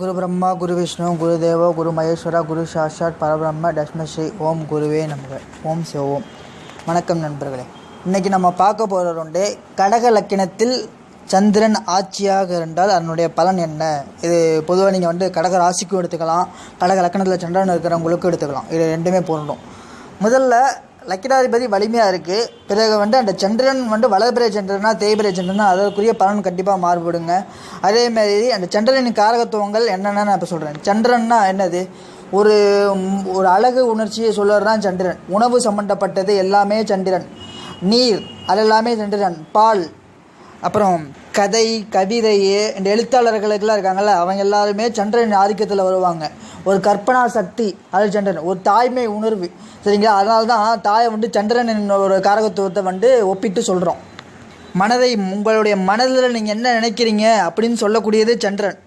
குரு பிரம்மா குரு விஷ்ணு குரு தேவோ குரு மகேஸ்வரா குரு சாஷாத் பரபிரம்ம தஷ்மஸ்ரீ ஓம் குருவே நமக. ஓம் சிவோம் வணக்கம் நண்பர்களே. இன்றைக்கி நம்ம பார்க்க போகிற உண்டு கடக லக்கினத்தில் சந்திரன் ஆட்சியாக இருந்தால் அதனுடைய பலன் என்ன? இது பொதுவாக நீங்கள் வந்து கடக ராசிக்கும் எடுத்துக்கலாம் கடக லக்கணத்தில் சந்திரன் இருக்கிறவங்களுக்கும் எடுத்துக்கலாம். இது ரெண்டுமே பொருண்டும் முதல்ல லக்கிராதிபதி வலிமையாக இருக்குது பிறகு வந்து அந்த சந்திரன் வந்து வளர்பிறை சந்திரனா தேய்பிறை சந்திரனா அதற்குரிய பலன் கண்டிப்பாக மாறுபடுங்க. அதேமாதிரி அந்த சந்திரனின் காரகத்துவங்கள் என்னென்னு நான் இப்போ சொல்கிறேன் சந்திரன்னா என்னது? ஒரு ஒரு அழகு உணர்ச்சியை சொல்கிறது சந்திரன். உணவு சம்மந்தப்பட்டது எல்லாமே சந்திரன். நீர் அது எல்லாமே சந்திரன். பால் அப்புறம் கதை கவிதை இந்த எழுத்தாளர்களுக்கெல்லாம் இருக்காங்கல்ல அவங்க எல்லாருமே சந்திரன் ஆதிக்கத்தில் வருவாங்க. ஒரு கற்பனா சக்தி அது சந்திரன். ஒரு தாய்மை உணர்வு. சரிங்களா? அதனால தான் தாயை வந்து சந்திரன் ஒரு காரகத்துவத்தை வந்து ஒப்பிட்டு சொல்கிறோம் மனதை உங்களுடைய மனதில் நீங்கள் என்ன நினைக்கிறீங்க அப்படின்னு சொல்லக்கூடியது சந்திரன்.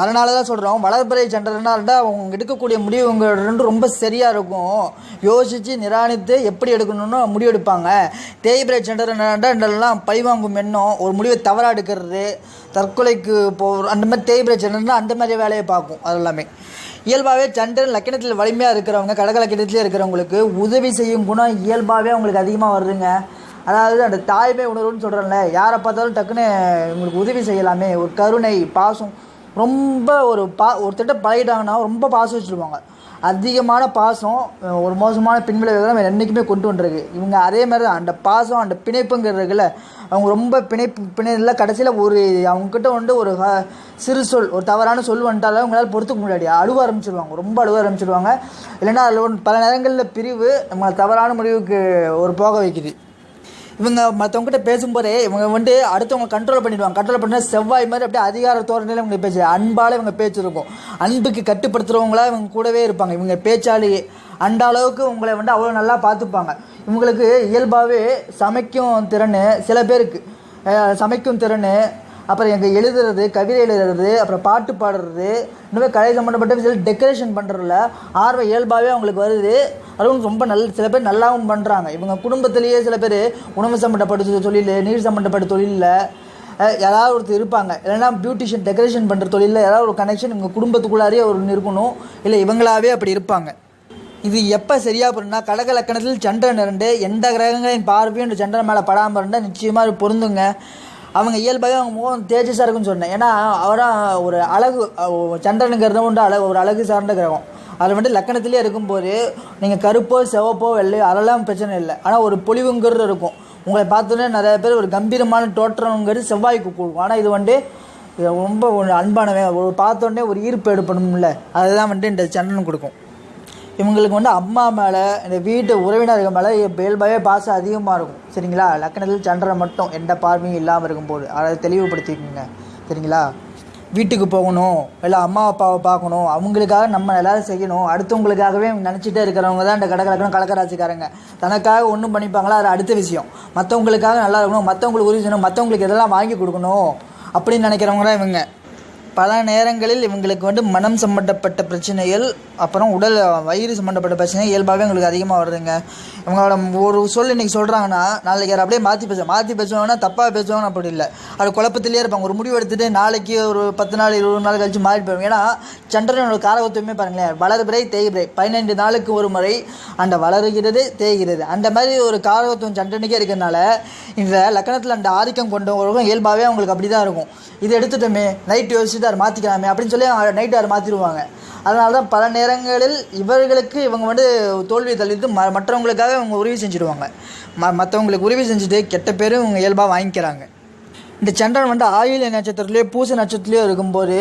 அதனால தான் சொல்கிறோம் வளர்பிறை சந்திரனா அவங்க எடுக்கக்கூடிய முடிவு ரெண்டும் ரொம்ப சரியாக இருக்கும். யோசித்து நிராணித்து எப்படி எடுக்கணும்னு முடிவு எடுப்பாங்க தேய்பிரை சந்திரனாண்டா பழிவாங்கும் எண்ணம். ஒரு முடிவை தவறாக எடுக்கிறது தற்கொலைக்கு போ அந்த மாதிரி தேய்பிரை சந்திரனா அந்த மாதிரி வேலையை பார்க்கும் அது எல்லாமே. இயல்பாகவே சந்திரன் லக்கணத்தில் வலிமையாக இருக்கிறவங்க கடக லக்கணத்திலே இருக்கிறவங்களுக்கு உதவி செய்யும் குணம் இயல்பாகவே அவங்களுக்கு அதிகமாக வருதுங்க. அதாவது அந்த தாய்மை உணர்வுன்னு சொல்கிறேன்ல யாரை பார்த்தாலும் டக்குன்னு உங்களுக்கு உதவி செய்யலாமே. ஒரு கருணை பாசம் ரொம்ப ஒரு பா ஒருத்தட்ட பழகிட்டாங்கன்னா ரொம்ப பாசம் வச்சுருவாங்க அதிகமான பாசம் ஒரு மோசமான பின்விளைவுகளை நம்ம என்றைக்குமே கொண்டு வந்துருக்கு. இவங்க அதே மாதிரி தான் அந்த பாசம் அந்த பிணைப்புங்கிறதுல அவங்க ரொம்ப பிணைப்பு பிணைல கடைசியில் ஒரு அவங்கக்கிட்ட வந்து ஒரு சிறு சொல் ஒரு தவறான சொல் வந்துட்டாலும் அவங்களால் பொறுத்துக்க முடியாது அழுவ ஆரம்பிச்சிருவாங்க. ரொம்ப அழுவ ஆரம்பிச்சிருவாங்க. இல்லைன்னா அதில் பல நேரங்களில் பிரிவு நம்மளை தவறான முடிவுக்கு ஒரு போக வைக்குது. இவங்க மற்றவங்ககிட்ட பேசும்போதே இவங்க வந்து அடுத்தவங்க கண்ட்ரோல் பண்ணிடுவாங்க. கண்ட்ரோல் பண்ண செவ்வாய் மாதிரி அப்படியே அதிகார தோரணையில் இவங்க பேச்சு அன்பால் இவங்க பேச்சு இருக்கும். அன்புக்கு கட்டுப்படுத்துகிறவங்களா இவங்க கூடவே இருப்பாங்க. இவங்க பேச்சாலேயே அந்த அளவுக்கு உங்களை வந்து அவ்வளோ நல்லா பார்த்துப்பாங்க. இவங்களுக்கு இயல்பாகவே சமைக்கும் திறன் சில பேருக்கு. சமைக்கும் திறன் அப்புறம் எங்கள் எழுதுறது கவிதை எழுதுறது அப்புறம் பாட்டு பாடுறது. இந்த மாதிரி கலை சம்மந்தப்பட்ட விஷயம் டெக்கரேஷன் பண்ணுறதுல ஆர்வம் இயல்பாகவே அவங்களுக்கு வருது. அதுவும் ரொம்ப நல்ல சில பேர் நல்லாவும் பண்ணுறாங்க இவங்க குடும்பத்திலேயே சில பேர் உணவு சம்மந்தப்பட்ட தொழில் நீர் சம்மந்தப்பட்ட தொழிலில் அஹ், யாராவது ஒருத்தர் இருப்பாங்க. இல்லைன்னா பியூட்டிஷியன் டெக்கரேஷன் பண்ணுற தொழிலில் ஏதாவது ஒரு கனெக்ஷன் இவங்க குடும்பத்துக்குள்ளாரே ஒரு இருக்கணும். இல்லை இவங்களாவே அப்படி இருப்பாங்க. இது எப்போ சரியாக போடுனா கடக லக்கணத்தில் சந்திரன் இருந்து எந்த கிரகங்களின் பார்வையும் இந்த சந்திரன் மேலே படாமல் இருந்தால் நிச்சயமாக பொருந்துங்க. அவங்க இயல்பாகவே அவங்க முகம் தேஜஸாக இருக்குன்னு சொன்னேன். ஏன்னா அவராக ஒரு அழகு அஹ் சந்திரனுங்கிறது அழகு ஒரு அழகு சார்ந்த கிரகம். அதில் வந்துட்டு லக்கணத்திலே இருக்கும்போது நீங்கள் கருப்போ சிவப்போ வெள்ளையோ அதெல்லாம் பிரச்சனை இல்லை. ஆனால் ஒரு பொலிவுங்கிறது இருக்கும். உங்களை பார்த்தோன்னே நிறைய பேர் ஒரு கம்பீரமான தோற்றம்ங்கிறது செவ்வாய்க்கு கொடுக்கும். ஆனால் இது வந்துட்டு ரொம்ப ஒரு அன்பானவன் ஒரு பார்த்தோன்னே ஒரு ஈர்ப்பு எடுப்பணும்ல. அதுதான் வந்துட்டு இந்த சந்திரன் கொடுக்கும். இவங்களுக்கு வந்து அம்மா மேலே இந்த வீட்டு உறவினர்கள் மேலே இயல்பாகவே பாசம் அதிகமாக இருக்கும். சரிங்களா? லக்கணத்தில் சந்திரன் மட்டும் எந்த பார்வையும் இல்லாமல் இருக்கும்போது. அதை தெளிவுபடுத்திக்கோங்க. சரிங்களா? வீட்டுக்கு போகணும் இல்லை அம்மா அப்பாவை பார்க்கணும் அவங்களுக்காக நம்ம எல்லாரும் செய்யணும். அடுத்தவங்களுக்காகவே நினச்சிட்டே இருக்கிறவங்க தான் இந்த கடற்கலக்கணும் கலக்கராசிக்காரங்க. தனக்காக ஒன்றும் பண்ணிப்பாங்களா? அது அடுத்த விஷயம். மற்றவங்களுக்காக நல்லா இருக்கணும் மற்றவங்களுக்கு உதவி செய்யணும் மற்றவங்களுக்கு இதெல்லாம் வாங்கி கொடுக்கணும் அப்படின்னு நினைக்கிறவங்க தான் இவங்க. பல நேரங்களில் இவங்களுக்கு வந்து மனம் சம்மந்தப்பட்ட பிரச்சனைகள் அப்புறம் உடல் வயிறு சம்மந்தப்பட்ட பிரச்சனை இயல்பாகவே எங்களுக்கு அதிகமாக வருதுங்க. இவங்களோட ஒரு சொல் இன்றைக்கி சொல்கிறாங்கன்னா நாளைக்கு யார் அப்படியே மாற்றி பேசுவாங்க. மாற்றி பேசுவாங்கன்னா தப்பாக பேசுவாங்க அப்படி இல்லை. அது குழப்பத்திலே இருப்பாங்க. ஒரு முடிவு எடுத்துகிட்டு நாளைக்கு ஒரு பத்து நாள் இருபது நாள் கழிச்சு மாறி போயிடுவாங்க ஏன்னா சந்திரனோட காரகத்துவமே பாருங்களேன். வளர்பிறை தேய்பிறை. பதினைந்து நாளுக்கு ஒரு முறை அந்த வளருகிறது தேய்கிறது. அந்த மாதிரி ஒரு காரகத்துவம் சந்திரனுக்கே இருக்கிறதுனால இந்த லக்கணத்தில் அந்த ஆதிக்கம் கொண்டவங்களுக்கும் இயல்பாகவே அவங்களுக்கு அப்படி தான் இருக்கும். இது எடுத்துட்டோமே. நைட் யோசிச்சு அதை மாற்றிக்கலாமே அப்படின்னு சொல்லி நைட்டு அதை மாற்றிடுவாங்க அதனால தான் பல நேரங்களில் இவர்களுக்கு இவங்க வந்து தோல்வி தள்ளிட்டு ம மற்றவங்களுக்காக இவங்க உதவி செஞ்சுடுவாங்க. ம மற்றவங்களுக்கு உதவி செஞ்சுட்டு கெட்ட பேரும் இவங்க இயல்பாக வாங்கிக்கிறாங்க. இந்த சந்திரன் வந்து ஆயுள் நட்சத்திரத்துலேயோ பூச நட்சத்திரத்துலேயோ இருக்கும்போது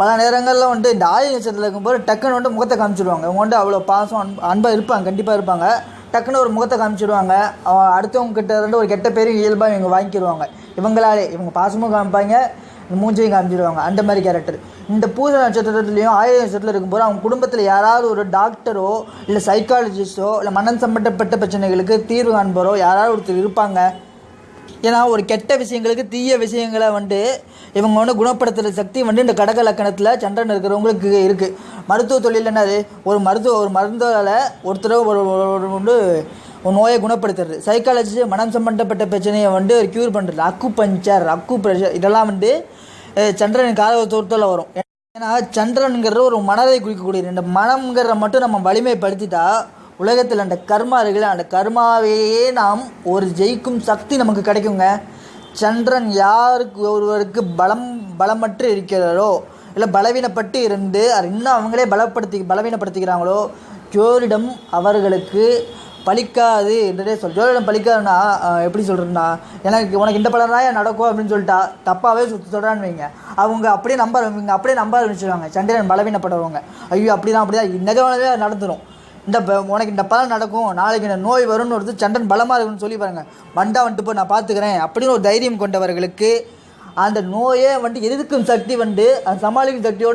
பல நேரங்களில் வந்து இந்த ஆயுள் நட்சத்திரத்தில் இருக்கும்போது டக்குன்னு வந்து முகத்தை காமிச்சிடுவாங்க இவங்க வந்து அவ்வளோ பாசம் அன் அன்பாக இருப்பாங்க கண்டிப்பாக இருப்பாங்க. டக்குன்னு ஒரு முகத்தை காமிச்சிடுவாங்க அவங்க அடுத்தவங்க கிட்ட இருந்து ஒரு கெட்ட பேரும் இயல்பாக இவங்க வாங்கிக்கிடுவாங்க இவங்களாலே இவங்க பாசமும் காமிப்பாங்க. மூஞ்சையும் காமிச்சிடுவாங்க அந்த மாதிரி கேரக்டர் இந்த பூஜை நட்சத்திரத்துலேயும் ஆயுத நட்சத்திரத்தில் இருக்கும்போது அவங்க குடும்பத்தில் யாராவது ஒரு டாக்டரோ இல்லை சைக்காலஜிஸ்டோ இல்லை மனம் சம்பந்தப்பட்ட பிரச்சனைகளுக்கு தீர்வு காண்போரோ யாராவது ஒருத்தர் இருப்பாங்க. ஏன்னா ஒரு கெட்ட விஷயங்களுக்கு தீய விஷயங்களை வந்து இவங்க வந்து குணப்படுத்துகிற சக்தி வந்து இந்த கடக லக்கணத்தில் சந்திரன் இருக்கிறவங்களுக்கு இருக்குது மருத்துவ தொழில் என்னது? ஒரு மருத்துவ ஒரு மருந்தால் ஒருத்தர் ஒரு ஒரு- ஒரு வந்து உன் நோயை குணப்படுத்துறது. சைக்காலஜி மனம் சம்பந்தப்பட்ட பிரச்சனையை வந்து க்யூர் பண்ணுறது அக்கு பஞ்சர் அக்கு ப்ரெஷர் இதெல்லாம் வந்து சந்திரன் கால தூரத்தில் வரும். ஏன்னா சந்திரனுங்கிற ஒரு மனதை குறிக்கக்கூடியது. இந்த மனம்ங்கிறத மட்டும் நம்ம வலிமைப்படுத்திட்டா உலகத்தில் அந்த கர்மா இருக்குல்ல அந்த கர்மாவையே நாம் ஒரு ஜெயிக்கும் சக்தி நமக்கு கிடைக்குங்க. சந்திரன் யாருக்கு ஒருவருக்கு பலம் பலமற்று இருக்கிறாரோ இல்லை பலவீனப்பட்டு இருந்து அது இன்னும் அவங்களே பலப்படுத்தி பலவீனப்படுத்திக்கிறாங்களோ ஜோரிடம் அவர்களுக்கு பலிக்காது என்றே சொல் ஜோதிடம் பழிக்காதுன்னா எப்படி சொல்கிறேன்னா எனக்கு உனக்கு இந்த பலன் நடக்கும் அப்படின்னு சொல்லிட்டா தப்பாகவே சுற்றி சொல்கிறான்னு வைங்க. அவங்க அப்படியே நம்ப இவங்க அப்படியே நம்ப ஆரம்பிச்சிருவாங்க சண்டையன் பலவீனப்படுறவங்க. ஐயோ அப்படிதான் அப்படிதான். நிஜமானவே நடந்துடும் இந்த ப- உனக்கு இந்த பலன் நடக்கும். நாளைக்கு இந்த நோய் வரும்னு ஒருத்தர் சண்டன் பலமாக இருக்குன்னு சொல்லி பாருங்க. வண்டா வந்துட்டு போய் நான் பார்த்துக்கிறேன் அப்படின்னு ஒரு தைரியம் கொண்டவர்களுக்கு அந்த நோயே வந்துட்டு எதிர்க்கும் சக்தி வந்து அது சமாளிக்கும் சக்தியோட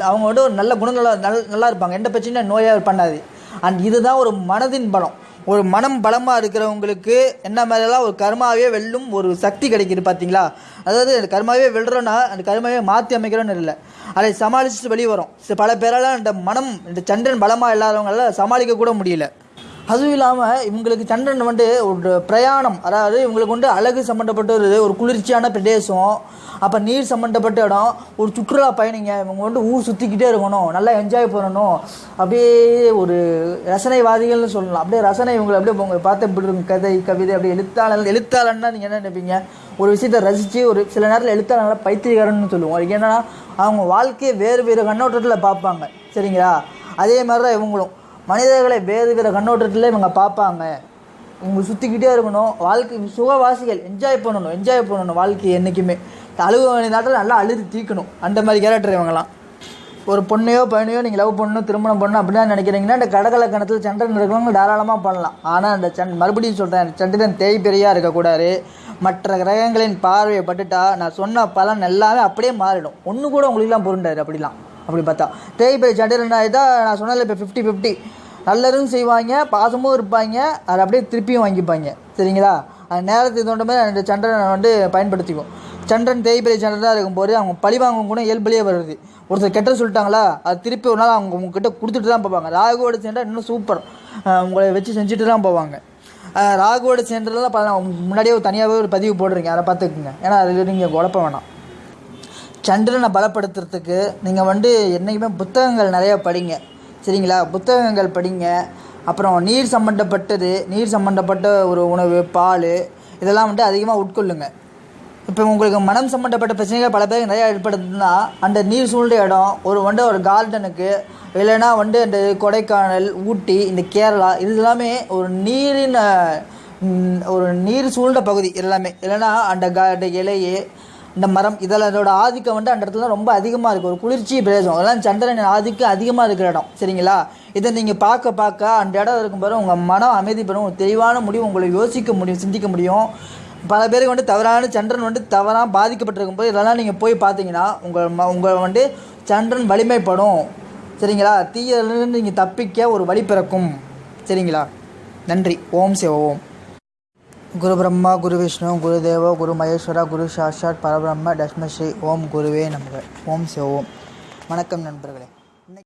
அவங்க வந்து ஒரு நல்ல குணங்கள நல் நல்லா இருப்பாங்க. எந்த பிரச்சனையும் நோயாக பண்ணாது. அண்ட் இதுதான் ஒரு மனதின் பலம். ஒரு மனம் பலமாக இருக்கிறவங்களுக்கு என்ன மாதிரியெல்லாம் ஒரு கர்மாவே வெல்லும் ஒரு சக்தி கிடைக்கிது பார்த்தீங்களா அதாவது அந்த கர்மாவே வெல்றோன்னா அந்த கர்மாவே மாற்றி அமைக்கிறோன்னு இல்லை. அதை சமாளிச்சுட்டு வெளியே வரும். பல பேரால் இந்த மனம் இந்த சந்திரன் பலமாக இல்லாதவங்களால சமாளிக்க கூட முடியல. அதுவும் இல்லாமல் இவங்களுக்கு சந்திரன் வந்து ஒரு பிரயாணம். அதாவது இவங்களுக்கு வந்து அழகு சம்மந்தப்பட்ட ஒரு ஒரு குளிர்ச்சியான பிரதேசம். அப்போ நீர் சம்மந்தப்பட்ட இடம் ஒரு சுற்றுலா பயணிங்க இவங்க வந்து ஊர் சுற்றிக்கிட்டே இருக்கணும் நல்லா என்ஜாய் பண்ணணும். அப்படியே ஒரு ரசனைவாதிகள்னு சொல்லலாம். அப்படியே ரசனை இவங்களை அப்படியே உங்க பார்த்து இப்படி இருக்கும்? கதை கவிதை அப்படியே எழுத்தாளர் எழுத்தாளர்னா நீங்கள் என்ன நினைப்பீங்க? ஒரு விஷயத்தை ரசித்து ஒரு சில நேரத்தில் எழுத்தாளர் பைத்தியக்காரன்னு சொல்லுவோம். அதுக்கு என்னென்னா அவங்க வாழ்க்கையை வேறு வேறு கண்ணோட்டத்தில் பார்ப்பாங்க. சரிங்களா? அதே மாதிரி தான் இவங்களும். மனிதர்களை வேறு வேறு கண்ணோட்டத்தில் இவங்க பார்ப்பாங்க. இவங்க சுற்றிக்கிட்டே இருக்கணும். வாழ்க்கை சுகவாசிகள் என்ஜாய் பண்ணணும் என்ஜாய் பண்ணணும் வாழ்க்கையை என்றைக்குமே அழுக வேண்டிய நேரத்தில் நல்லா அழுது தீக்கணும். அந்த மாதிரி கேரக்டர் இவங்கலாம் ஒரு பொண்ணையோ பையனையோ நீங்கள் லவ் பண்ணணும் திருமணம் பண்ணணும் அப்படின்னு நினைக்கிறீங்கன்னா இந்த கடகலக்கணத்தில் சந்திரன் இருக்கிறவங்க தாராளமாக பண்ணலாம். ஆனால் அந்த சன் மறுபடியும் சொல்கிறேன் சந்திரன் தேய்பெரியாக இருக்கக்கூடாது. மற்ற கிரகங்களின் பார்வையை பட்டுட்டா நான் சொன்ன பலன் எல்லாமே அப்படியே மாறிடும். ஒன்று கூட உங்களுக்குலாம் பொருண்டாரு அப்படிலாம். அப்படி பார்த்தா. தேய்பெரிய சந்திரன் தான் நான் சொன்னதில் இப்போ ஃபிஃப்டி ஃபிஃப்டி நல்லதும் செய்வாங்க பாசமும் இருப்பாங்க அதை அப்படியே திருப்பியும் வாங்கிப்பாங்க. சரிங்களா? அந்த நேரத்துக்கு தகுந்த மாதிரி அந்த சந்திரனை வந்து பயன்படுத்திக்கும் சந்திரன் தேய்பிரை சந்திரனாக இருக்கும்போது அவங்க பழி வாங்க கூட இயல்புலேயே வருது. ஒருத்தர் கெட்ட சொல்லிட்டாங்களா அது திருப்பி ஒரு நாள் அவங்க உங்ககிட்ட கொடுத்துட்டு தான் போவாங்க. ராகுவோட சேர்ந்தால் இன்னும் சூப்பர் உங்களை வச்சு செஞ்சுட்டு தான் போவாங்க. ராகுவோட சேர்ந்ததெல்லாம் பல முன்னாடியே ஒரு தனியாகவே ஒரு பதிவு போடுறீங்க அதை பார்த்துக்குங்க. ஏன்னா அதில் நீங்கள் குழப்ப வேணாம். சந்திரனை பலப்படுத்துறதுக்கு நீங்கள் வந்து என்றைக்குமே புத்தகங்கள் நிறையா படிங்க. சரிங்களா? புத்தகங்கள் படிங்க. அப்புறம் நீர் சம்மந்தப்பட்டது நீர் சம்மந்தப்பட்ட ஒரு உணவு பால் இதெல்லாம் வந்து அதிகமாக உட்கொள்ளுங்கள் இப்போ உங்களுக்கு மனம் சம்மந்தப்பட்ட பிரச்சனைகள் பல பேருக்கு நிறையா ஏற்படுதுன்னா அந்த நீர் சூழ்ந்த இடம் ஒரு வந்து ஒரு கார்டனுக்கு இல்லைன்னா வந்து அந்த கொடைக்கானல் ஊட்டி இந்த கேரளா இது எல்லாமே ஒரு நீரின் ஒரு நீர் சூழ்ந்த பகுதி எல்லாமே. இல்லைன்னா அந்த கா அந்த இலையே இந்த மரம் இதில் அதோட ஆதிக்கம் வந்து அந்த இடத்துல ரொம்ப அதிகமாக இருக்குது ஒரு குளிர்ச்சி பிரதேசம். அதெல்லாம் சந்திரன் ஆதிக்கம் அதிகமாக இருக்கிற இடம். சரிங்களா? இதை நீங்கள் பார்க்க பார்க்க அந்த இடம் இருக்கும் இருக்கும்போது உங்கள் மனம் அமைதி பெறும் தெளிவான முடிவு உங்களை யோசிக்க முடியும் சிந்திக்க முடியும். பல பேருக்கு வந்து தவறான சந்திரன் வந்து தவறாக பாதிக்கப்பட்டிருக்கும் போது இதெல்லாம் நீங்கள் போய் பார்த்தீங்கன்னா உங்கள் ம உங்கள் வந்து சந்திரன் வலிமைப்படும். சரிங்களா? தீயிலிருந்து நீங்கள் தப்பிக்க ஒரு வழி பிறக்கும். சரிங்களா? நன்றி. ஓம் சிவ ஓம். குரு பிரம்மா குரு விஷ்ணு குரு தேவோ குரு மகேஸ்வரா குரு சாஷாத் பரபிரம்ம தஷ்மஸ்ரீ ஓம் குருவே நமக. ஓம் சிவ ஓம். வணக்கம் நண்பர்களே.